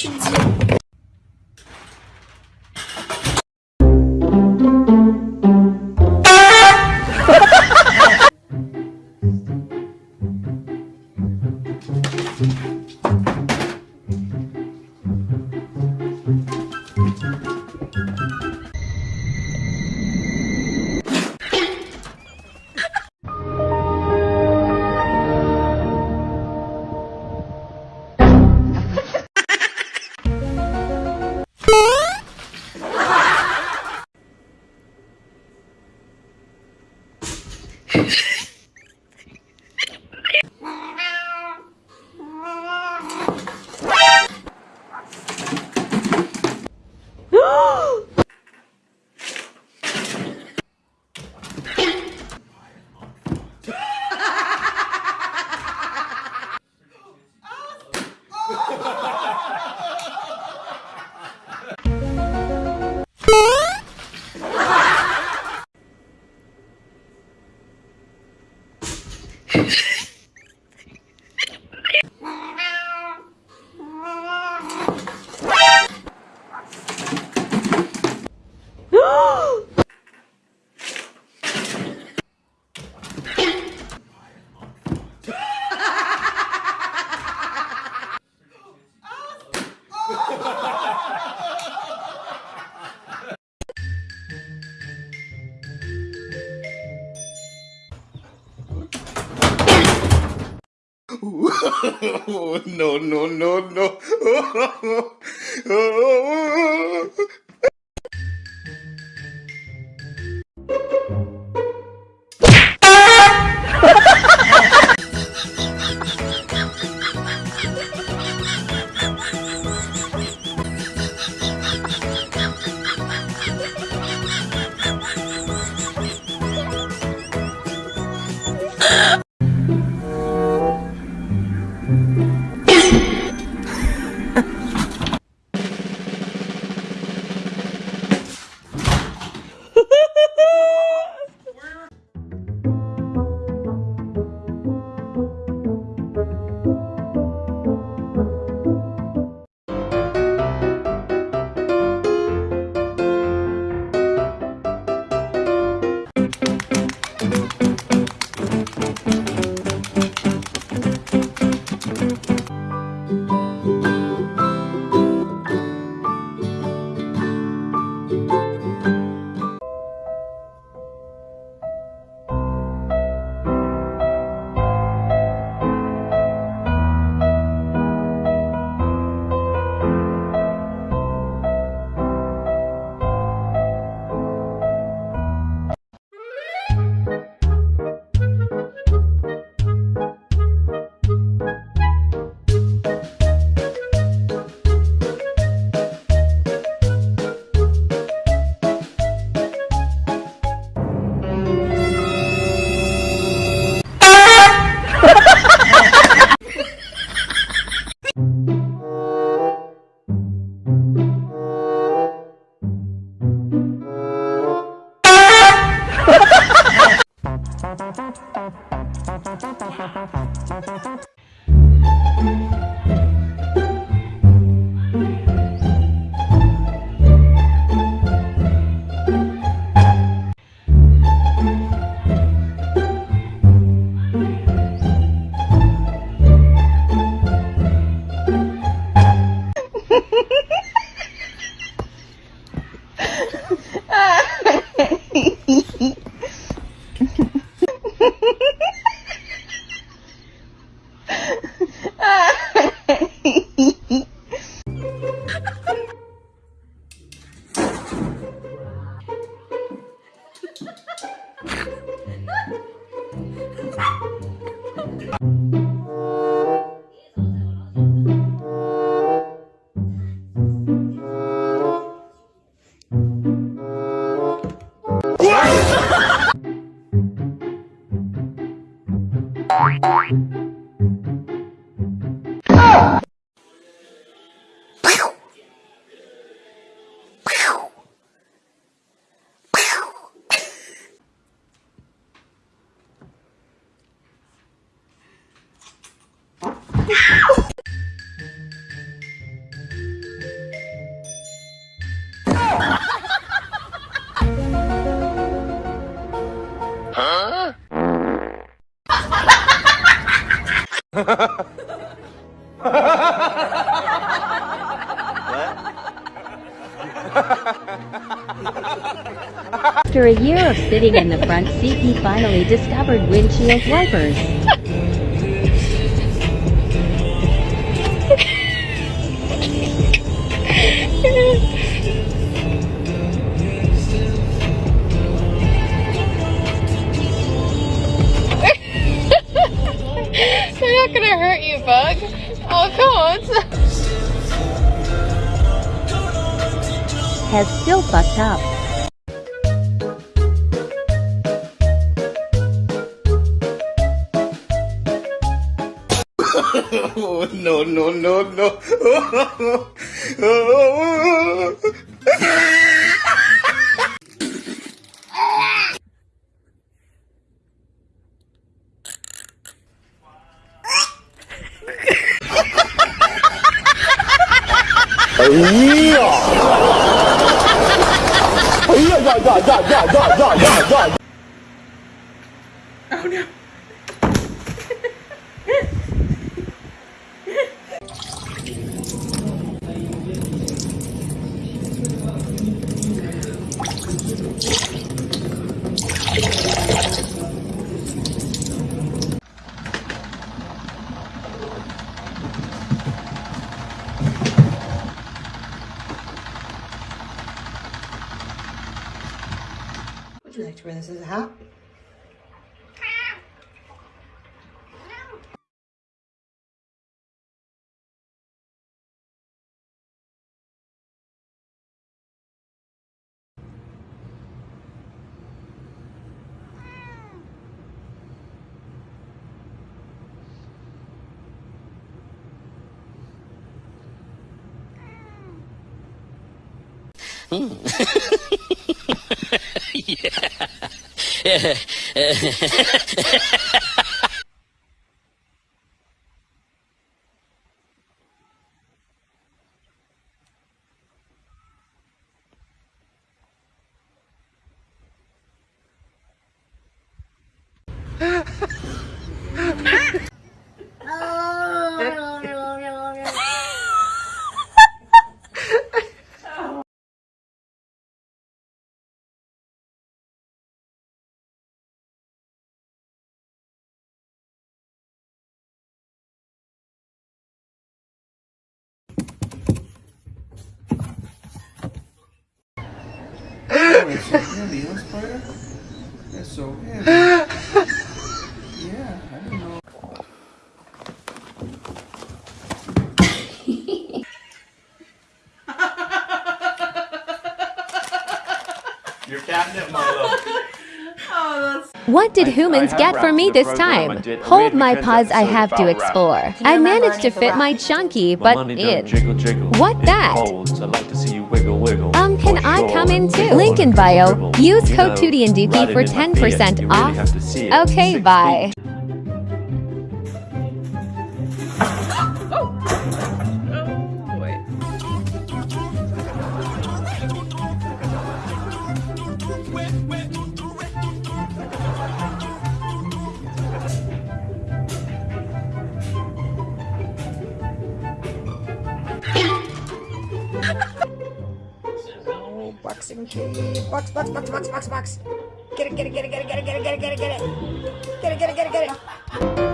kitchen. no, no, no, no. Ha ha ha! After a year of sitting in the front seat, he finally discovered windshield wipers. Fucked up. Oh, no, no, no, no. 呀呀呀呀呀呀呀呀 Hmm. Yeah. prayer? That's so heavy. yeah, I don't know. Your cabinet, my love. Oh, what did I, humans I get for me this time? Hold my paws, I have to explore. I managed to fit my chunky but. What that? can I come in too? Link in bio. Use code Tootie and Dookie for 10% off. Okay, bye. Key. Box, box, box, box, box, box. Get it, get it, get it, get it, get it, get it, get it, get it, get it. Get it, get it, get it, get it.